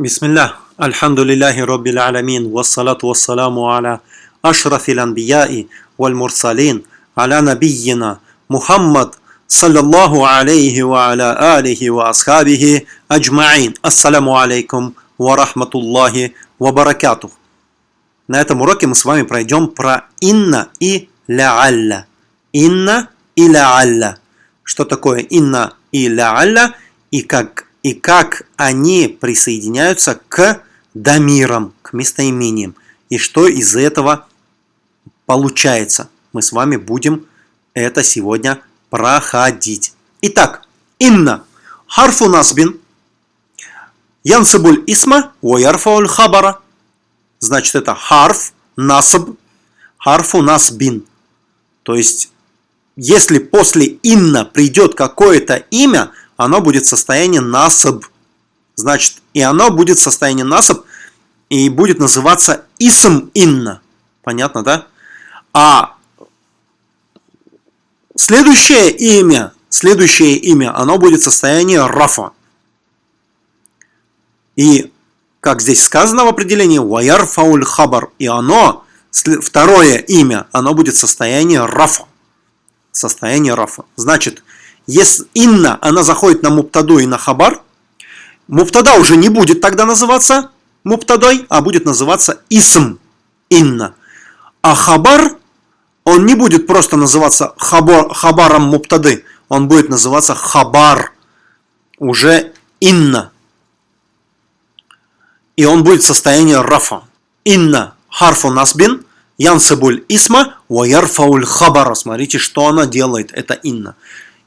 بسم الله الحمد لله رب العالمين والصلاة والسلام على أشرف الأنبياء والمرسلين على نبينا محمد صلى الله عليه وعلى آله وأصحابه أجمعين السلام عليكم ورحمة الله وبركاته На этом уроке мы с вами пройдем про инна и ляалля. Инна и ляалля. Что такое инна и ляалля и как и как они присоединяются к дамирам, к местоимениям, и что из этого получается. Мы с вами будем это сегодня проходить. Итак, инна харфу насбин янсабуль исма уярфауль хабара. Значит, это харф, насаб, харфу насбин. То есть, если после инна придет какое-то имя, оно будет в состоянии насаб. Значит, и оно будет в состоянии насаб и будет называться исм инна. Понятно, да? А следующее имя, следующее имя, оно будет в состоянии рафа. И, как здесь сказано в определении, ваяр фауль хабар, и оно, второе имя, оно будет в состоянии рафа. Состояние рафа. Значит, если инна, она заходит на муптаду и на хабар, муптада уже не будет тогда называться муптадой, а будет называться исм инна. А хабар, он не будет просто называться хабар, хабаром муптады, он будет называться хабар, уже инна. И он будет в состоянии рафа. Инна харфу насбин, янсабуль исма, ваярфауль хабара. Смотрите, что она делает, это инна.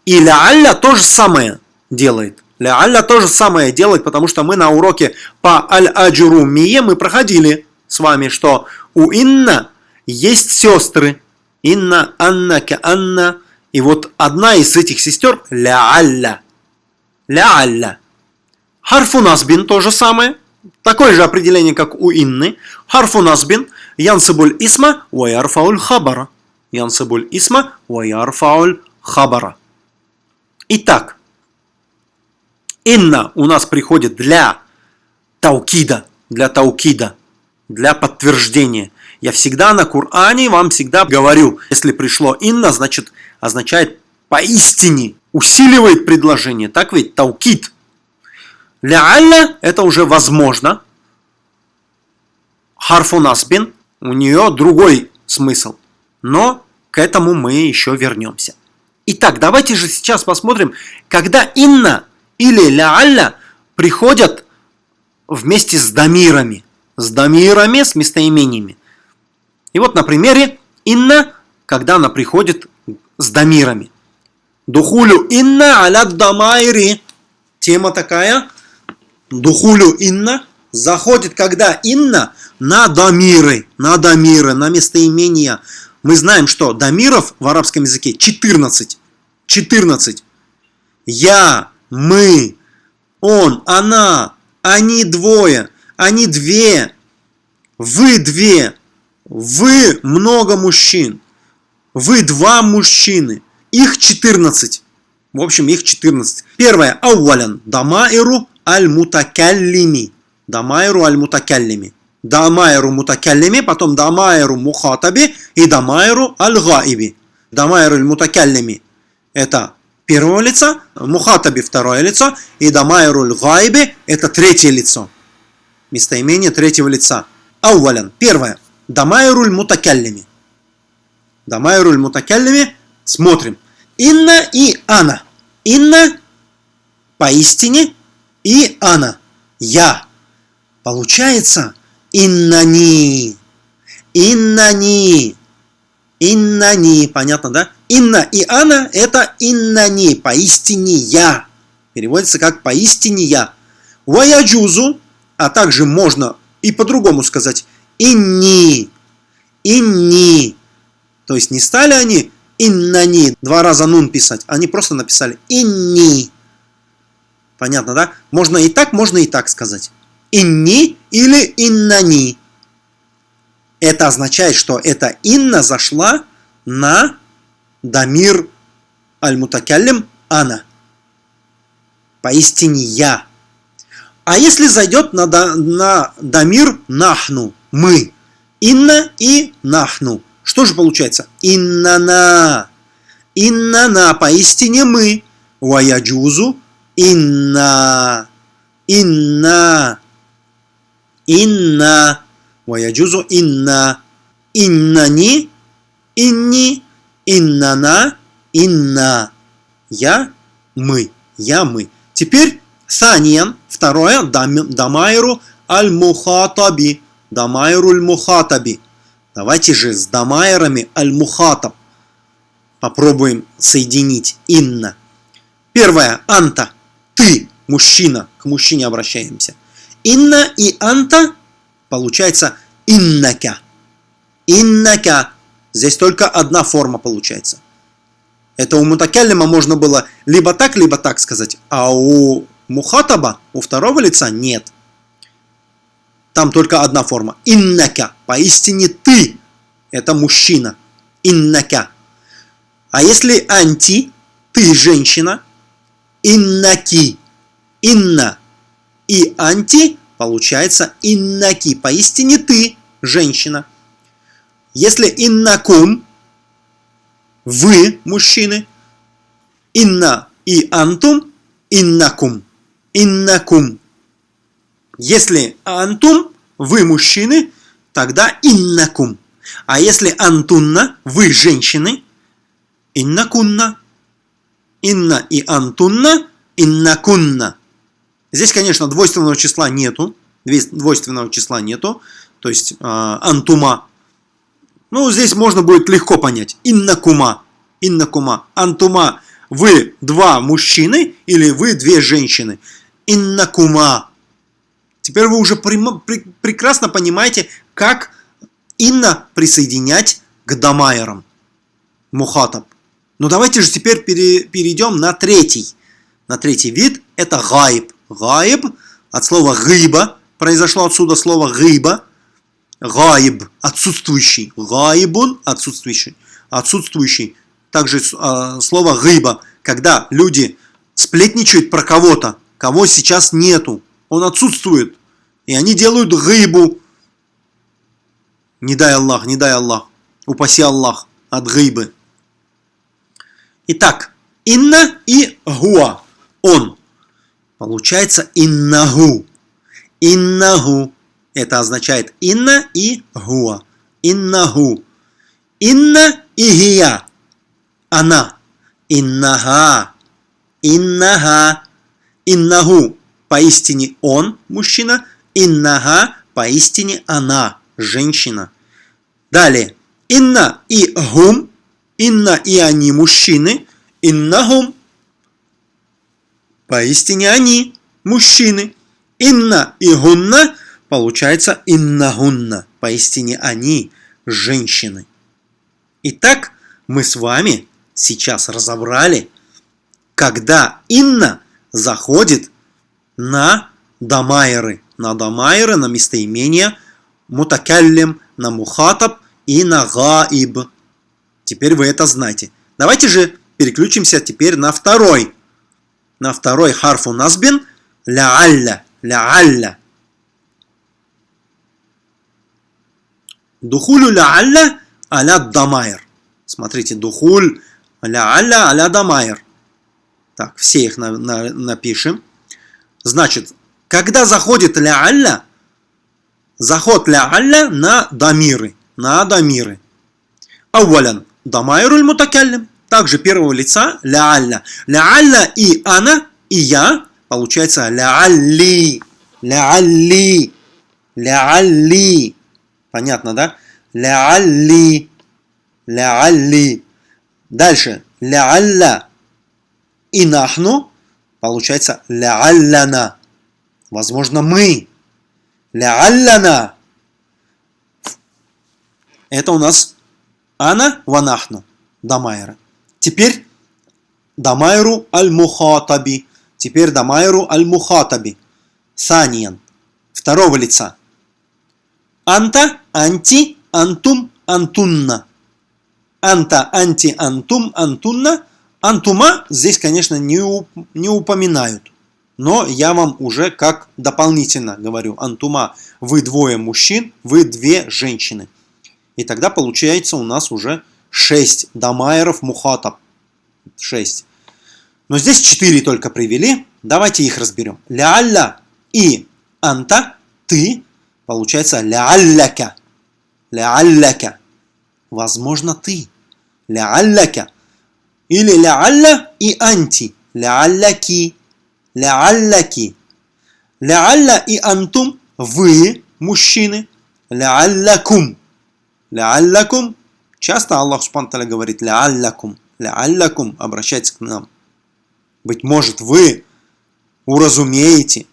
И ля-алля то же самое делает. Ля-алля то же самое делает, потому что мы на уроке по аль-аджурумие мы проходили с вами, что у инна есть сестры. Инна, Анна, Анна. И вот одна из этих сестер ля-алля. Ля-алля. Харфу насбин то же самое. Такое же определение, как у инны. Харфу насбин. Янсабуль исма, ваярфауль хабара. Янсабуль исма, ваярфауль хабара. Итак, инна у нас приходит для таукида, для таукида, для подтверждения. Я всегда на Коране вам всегда говорю, если пришло инна, значит означает поистине, усиливает предложение. Так ведь таукид. Ля это уже возможно. Харфу насбин, у нее другой смысл. Но к этому мы еще вернемся. Итак, давайте же сейчас посмотрим, когда инна или ля приходят вместе с дамирами. С дамирами, с местоимениями. И вот на примере инна, когда она приходит с дамирами. Духулю инна аля дамайри. Тема такая. Духулю инна заходит, когда инна на дамиры, на дамиры, на местоимения мы знаем, что дамиров в арабском языке 14. 14. Я, мы, он, она, они двое, они две, вы две, вы много мужчин, вы два мужчины, их 14. В общем, их 14. Первое. Ауалян. Дамаиру аль-мутакаллими. Дамаиру аль-мутакаллими дамайру мутакаллими, потом дамайру мухатаби и дамайру аль-гаиби. Дамайру мутакаллими это первое лицо, мухатаби второе лицо и дамайру аль-гаиби это третье лицо. Местоимение третьего лица. Ауалян. Первое. Дамайру мутакаллими. Дамайру мутакаллими. Смотрим. Инна и ана. Инна поистине и ана. Я. Получается, Иннани. Иннани. Иннани. Понятно, да? Инна и Ана это иннани. Поистине я. Переводится как поистине я. Ваяджузу. А также можно и по-другому сказать. Инни. Инни. То есть не стали они иннани, два раза нун писать. Они просто написали инни. Понятно, да? Можно и так, можно и так сказать инни или иннани. Это означает, что эта инна зашла на дамир аль-мутакаллим ана. Поистине я. А если зайдет на, на дамир нахну, мы, инна и нахну, что же получается? Иннана. Иннана, поистине мы. Ваяджузу инна. Инна. Инна. Ваяджузу инна. Иннани. Инни. Иннана. Инна. Я, мы. Я, мы. Теперь саниан. Второе. Дамайру аль-мухатаби. Дамайру аль-мухатаби. Давайте же с дамайрами аль-мухатаб попробуем соединить инна. Первое. Анта. Ты, мужчина. К мужчине обращаемся. Инна и анта получается иннака. Иннака. Здесь только одна форма получается. Это у мутакяллима можно было либо так, либо так сказать. А у мухатаба, у второго лица нет. Там только одна форма. Иннака. Поистине ты. Это мужчина. Иннака. А если анти, ты женщина, иннаки. Инна и анти получается иннаки. Поистине ты женщина. Если иннакум, вы мужчины, инна и антум, иннакум. Иннакум. Если антум, вы мужчины, тогда иннакум. А если антунна, вы женщины, иннакунна. Инна и антунна, иннакунна. Здесь, конечно, двойственного числа нету. Двойственного числа нету. То есть э, антума. Ну, здесь можно будет легко понять. Иннакума. Иннакума. Антума. Вы два мужчины или вы две женщины. Иннакума. Теперь вы уже прекрасно понимаете, как инна присоединять к дамайерам. Мухатаб. Но давайте же теперь перейдем на третий. На третий вид это гайб. Гайб от слова гыба. Произошло отсюда слово гыба. Гайб отсутствующий. Гайбун отсутствующий. Отсутствующий. Также э, слово гыба. Когда люди сплетничают про кого-то, кого сейчас нету он отсутствует. И они делают гайбу. Не дай Аллах, не дай Аллах. Упаси Аллах от гайбы. Итак, инна и гуа. Он. Получается иннагу. Иннагу. Это означает инна и гуа. Иннагу. Инна и гия. Она. Иннага. Иннага. Иннагу поистине он, мужчина, иннага, поистине она, женщина. Далее, инна и гум, инна и они, мужчины, иннагум, поистине они, мужчины. Инна и гунна, получается иннагунна, поистине они, женщины. Итак, мы с вами сейчас разобрали, когда инна заходит на дамайры, на дамайры, на местоимение мутакаллим, на мухатаб и на гаиб. Теперь вы это знаете. Давайте же переключимся теперь на второй. На второй харфу назбин ля-алля, ля-алля. Духулю ля-алля аля дамайр. Смотрите, духуль ля-алля аля дамайр. Так, все их на, на, напишем. Значит, когда заходит ля-алля, заход ля-алля на дамиры, на дамиры. Ауалян, дамайруль мутакаллим. Также первого лица ля-алля. Ля-алля и ана, и я, получается ля-алли, ля-алли, ля-алли. Понятно, да? Ля-алли, ля-алли. Дальше, ля-алля и нахну, Получается ля-алляна. Возможно, мы. Ля-алляна. Это у нас ана ванахну. Дамайра. Теперь дамайру аль-мухатаби. Теперь дамайру аль-мухатаби. Саниян. Второго лица. Анта, анти, антум, антунна. Анта, анти, антум, антунна – Антума здесь, конечно, не, не упоминают. Но я вам уже как дополнительно говорю, антума, вы двое мужчин, вы две женщины. И тогда получается у нас уже 6 дамайеров мухатаб. 6. Но здесь 4 только привели. Давайте их разберем. Ляалля и анта, ты, получается ляалляка. Ляалляка. Возможно, ты. Ляалляка. Или ляалля и анти. Ляалляки. Ляалляки. Ляалля и антум, вы, мужчины. Ляаллякум. Ляаллякум. Часто Аллах Субтитры говорит ляаллякум. Ляаллякум. Обращайтесь к нам. Быть может, вы уразумеете,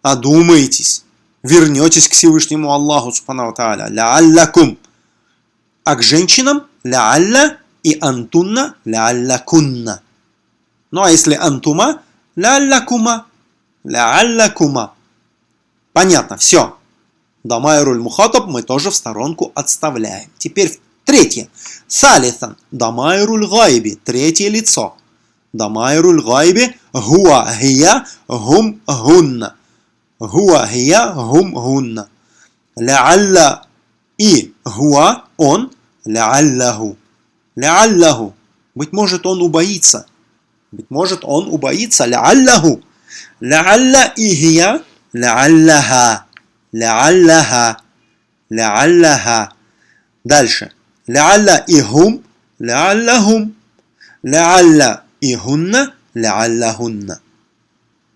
одумаетесь, вернетесь к Всевышнему Аллаху Субхану Тааля. Ляаллякум. А к женщинам ляалля и антунна ляаллякунна. Ну а если антума, ляаллякума. Ляаллякума. Понятно, все. Дамайруль мухатаб мы тоже в сторонку отставляем. Теперь третье. Салисан. Дамайруль гайби. Третье лицо. Дамайруль гайби. Хуа хия гум гунна. Хуа хия гум гунна. Ляалля и хуа он. Ляаллаху. Ляаллаху. Быть может он убоится. Быть может он убоится. Ляаллаху. Ляалля и хия. Ляаллаха. Ляаллаха. Ляаллаха. Дальше. Ляалля и хум. Ляаллахум. Ляалля и хунна. Ляаллахунна.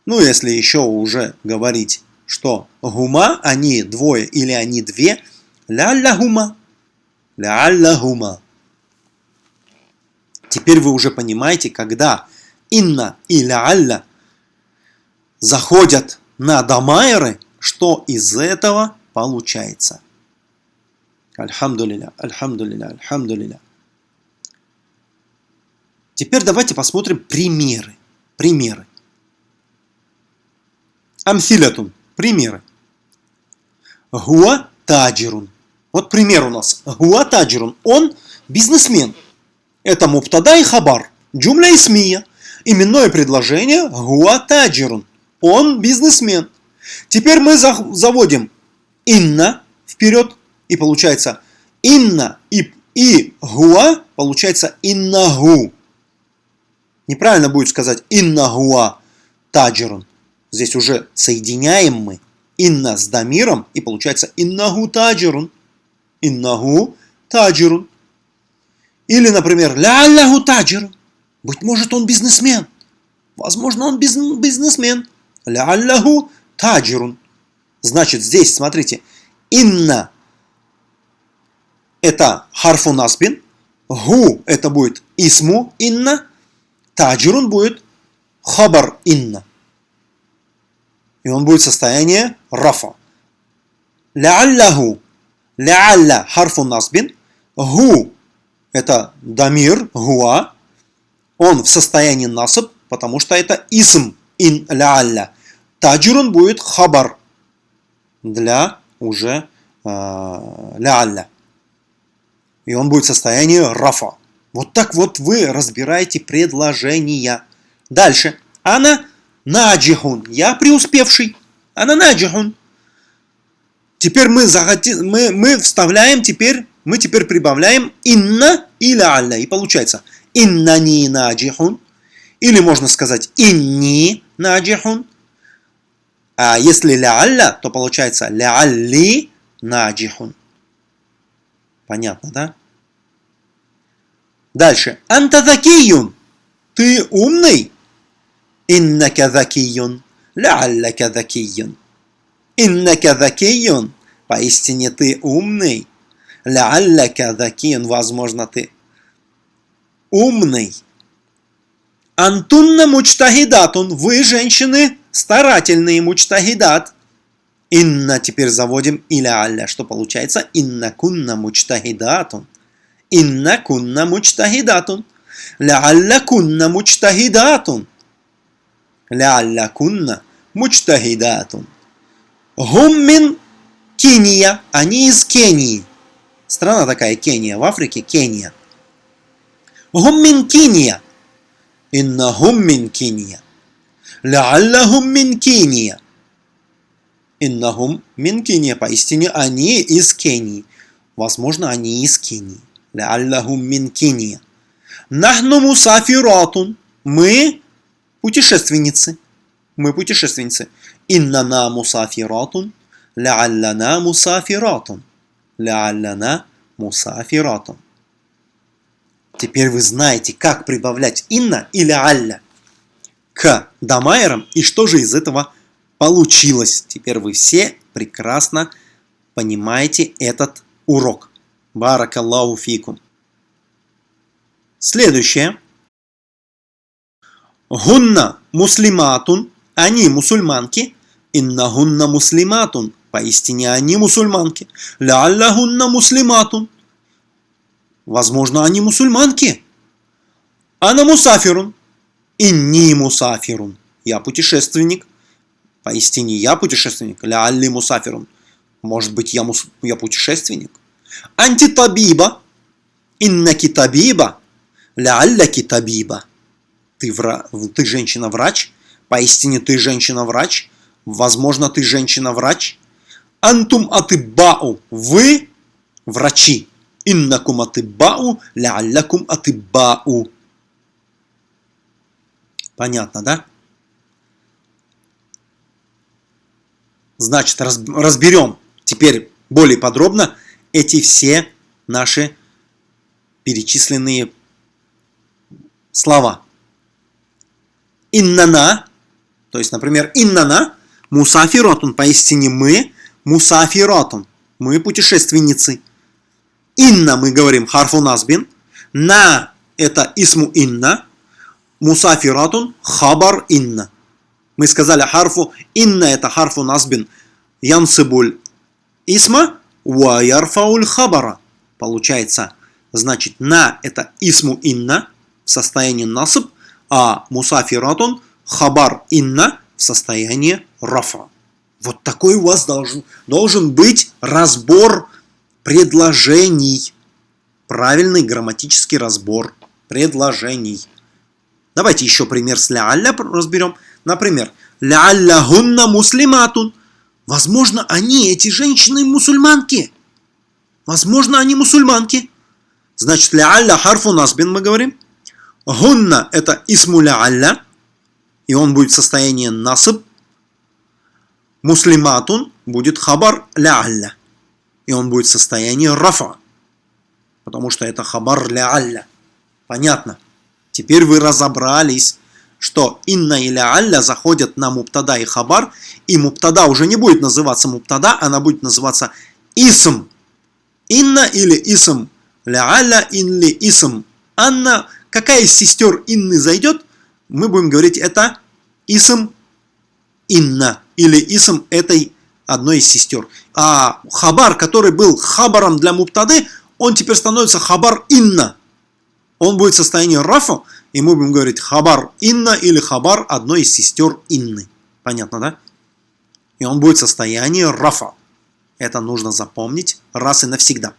Ну, если еще уже говорить, что гума, они двое или они две, ля-ля-гума, ля-ля-гума. Теперь вы уже понимаете, когда инна и ля-алля заходят на дамайры, что из этого получается. Альхамдулиля, альхамдулиля, альхамдулиля. Теперь давайте посмотрим примеры. Примеры. Амсилятун. Примеры. Гуа таджирун. Вот пример у нас. Гуа таджирун. Он бизнесмен. Это муптада и хабар. Джумля и смия. Именное предложение гуа таджирун. Он бизнесмен. Теперь мы заводим инна вперед. И получается инна и, и гуа получается иннагу. Неправильно будет сказать иннагуа таджирун. Здесь уже соединяем мы инна с дамиром, и получается иннагу таджирун. Иннагу таджирун. Или, например, ля-аллаху таджирун. Быть может, он бизнесмен. Возможно, он бизнесмен. Ля-аллаху таджирун. Значит, здесь, смотрите, инна это харфу насбин, гу это будет исму инна, таджирун будет хабар инна. И он будет состояние рафа. Ляаллаху. Ляалля харфу насбин. Гу это дамир, гуа. Он в состоянии насаб, потому что это исм ин ляалля. Таджирун будет хабар для уже э. И он будет в состоянии рафа. Вот так вот вы разбираете предложения. Дальше. Она наджихун. Я преуспевший. Она наджихун. Теперь мы, захотим, мы, мы вставляем теперь, мы теперь прибавляем инна или алля. И получается иннани наджихун. Или можно сказать инни наджихун. А если ля то получается ля-алли наджихун. Понятно, да? Дальше. Антазакиюн. Ты умный? Иннака закиюн. Лялляка закиюн. Иннака закиюн. Поистине ты умный. Лялляка закиюн. Возможно, ты умный. Антунна мучтагидатун. Вы, женщины, старательные мучтагидат. Инна теперь заводим иля алля. Что получается? Инна кунна мучтагидатун. Инна кунна мучтагидатун. Лялля кунна мучтагидатун. Лялля кунна мучтагидатун. Гум мин Кения. Они из Кении. Страна такая Кения. В Африке Кения. Гум мин Кения. Инна гум мин Кения. Ляллахум мин Кения. Иннахум мин Кения. Поистине они из Кении. Возможно, они из Кении. Ляллахум мин Кения. Нахну мусафиратун. Мы путешественницы. Мы путешественницы. Иннана мусафиратун. Ляллана мусафиратун. Ляллана мусафиратун. Теперь вы знаете, как прибавлять инна или алля к дамайрам и что же из этого получилось. Теперь вы все прекрасно понимаете этот урок. Баракаллаху фикум. Следующее. Гунна муслиматун. Они мусульманки. Инна гунна муслиматун. Поистине они мусульманки. Лялля гунна муслиматун. Возможно, они мусульманки. Ана мусафирун. Инни мусафирун. Я путешественник. Поистине я путешественник. Лялли мусафирун. Может быть, я, мус... я путешественник. Антитабиба. Иннаки табиба. Лялляки табиба. Ты, вра... ты женщина-врач. Поистине ты женщина-врач. Возможно, ты женщина-врач. Антум атыбау. Вы врачи. Иннакум атыбау, ляллякум атыбау. Понятно, да? Значит, разберем теперь более подробно эти все наши перечисленные слова. Иннана, то есть, например, иннана, мусафиротун, поистине мы, мусафиротун, мы путешественницы. Инна мы говорим харфу назбин. На это исму инна. Мусафиратун хабар инна. Мы сказали харфу инна это харфу назбин. Янсибуль исма ва ярфауль хабара. Получается, значит, на это исму инна в состоянии насыб, а мусафиратун хабар инна в состоянии рафа. Вот такой у вас должен, должен быть разбор предложений. Правильный грамматический разбор предложений. Давайте еще пример с ля-алля разберем. Например, ля-алля гунна муслиматун. Возможно, они, эти женщины, мусульманки. Возможно, они мусульманки. Значит, ля-алля харфу насбин мы говорим. Гунна – это исму ля-алля. И он будет в состоянии насыб. Муслиматун будет хабар ля-алля и он будет в состоянии рафа, потому что это хабар ля алля. Понятно? Теперь вы разобрались, что инна или алля заходят на муптада и хабар, и муптада уже не будет называться муптада, она будет называться исм. Инна или исм. Ля алля инли исм. Анна, какая из сестер инны зайдет, мы будем говорить это исм инна или исм этой одной из сестер. А хабар, который был хабаром для муптады, он теперь становится хабар инна. Он будет в состоянии рафа, и мы будем говорить хабар инна или хабар одной из сестер инны. Понятно, да? И он будет в состоянии рафа. Это нужно запомнить раз и навсегда.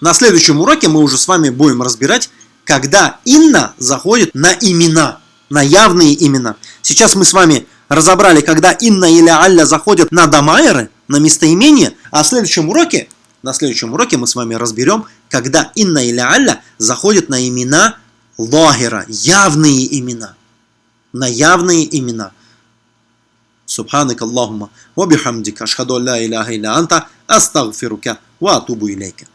На следующем уроке мы уже с вами будем разбирать, когда инна заходит на имена, на явные имена. Сейчас мы с вами разобрали, когда инна или алля заходят на дамайры, на местоимение, а в следующем уроке, на следующем уроке мы с вами разберем, когда «инна» или «алля» заходит на имена лагера явные имена. На явные имена. Субханак Аллахума, ва бихамдика, ашхаду ля иляха иля анта, астагфирука, ва атубу илейка.